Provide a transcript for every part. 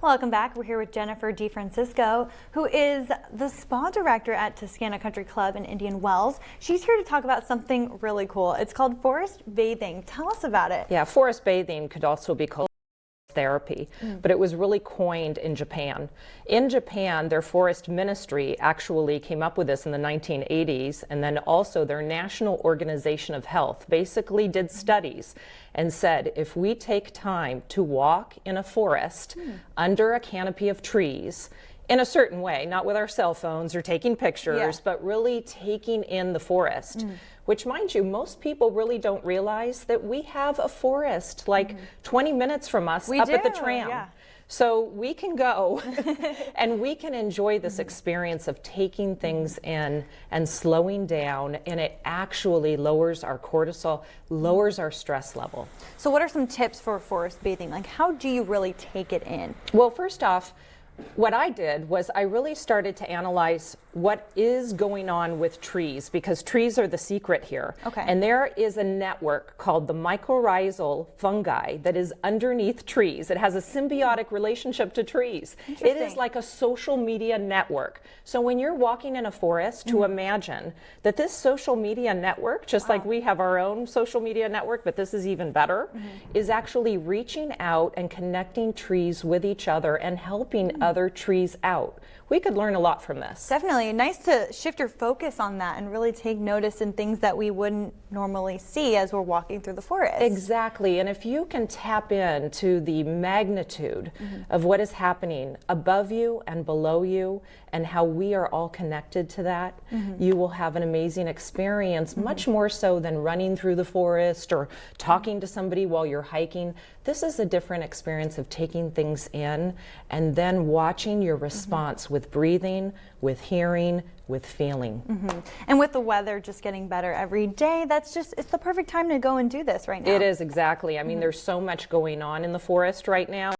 Welcome back. We're here with Jennifer DeFrancisco, who is the spa director at Toscana Country Club in Indian Wells. She's here to talk about something really cool. It's called forest bathing. Tell us about it. Yeah, forest bathing could also be called therapy, mm. but it was really coined in Japan. In Japan, their forest ministry actually came up with this in the 1980s, and then also their National Organization of Health basically did studies and said if we take time to walk in a forest mm. under a canopy of trees, in a certain way, not with our cell phones or taking pictures, yeah. but really taking in the forest. Mm. Which, mind you, most people really don't realize that we have a forest like mm. 20 minutes from us we up do, at the tram. Yeah. So we can go and we can enjoy this experience of taking things in and slowing down, and it actually lowers our cortisol, lowers our stress level. So, what are some tips for forest bathing? Like, how do you really take it in? Well, first off, what I did was I really started to analyze what is going on with trees because trees are the secret here. Okay. And there is a network called the mycorrhizal fungi that is underneath trees. It has a symbiotic relationship to trees. It is like a social media network. So when you're walking in a forest mm -hmm. to imagine that this social media network, just wow. like we have our own social media network, but this is even better, mm -hmm. is actually reaching out and connecting trees with each other and helping mm -hmm other trees out. We could learn a lot from this. Definitely. Nice to shift your focus on that and really take notice in things that we wouldn't normally see as we're walking through the forest. Exactly. And if you can tap into the magnitude mm -hmm. of what is happening above you and below you and how we are all connected to that, mm -hmm. you will have an amazing experience, mm -hmm. much more so than running through the forest or talking to somebody while you're hiking. This is a different experience of taking things in and then watching your response with breathing, with hearing, with feeling. Mm -hmm. And with the weather just getting better every day, that's just, it's the perfect time to go and do this right now. It is, exactly. I mean, mm -hmm. there's so much going on in the forest right now.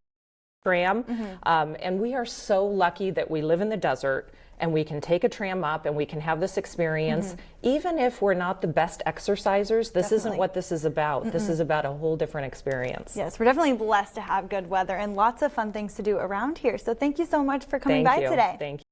Tram, mm -hmm. um, and we are so lucky that we live in the desert and we can take a tram up and we can have this experience. Mm -hmm. Even if we're not the best exercisers, this definitely. isn't what this is about. Mm -mm. This is about a whole different experience. Yes, we're definitely blessed to have good weather and lots of fun things to do around here. So thank you so much for coming thank by you. today. Thank you.